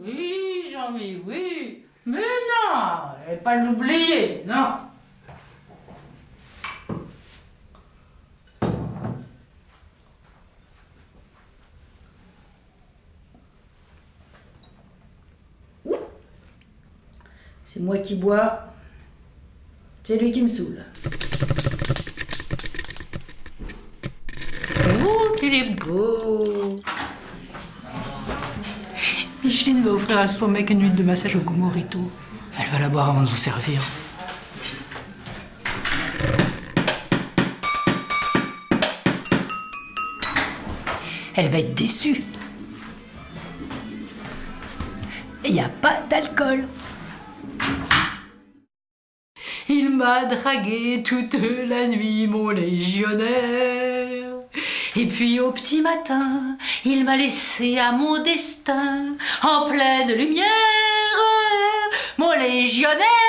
oui, Jean-Mi, oui. Mais non, je vais pas l'oublier, non. C'est moi qui bois, c'est lui qui me saoule. Oh, qu'il est beau Micheline va offrir à son mec une huile de massage au goût morito. Elle va la boire avant de vous servir. Elle va être déçue. Il n'y a pas d'alcool. Il m'a dragué toute la nuit, mon légionnaire. Et puis au petit matin, il m'a laissé à mon destin, en pleine lumière, mon légionnaire.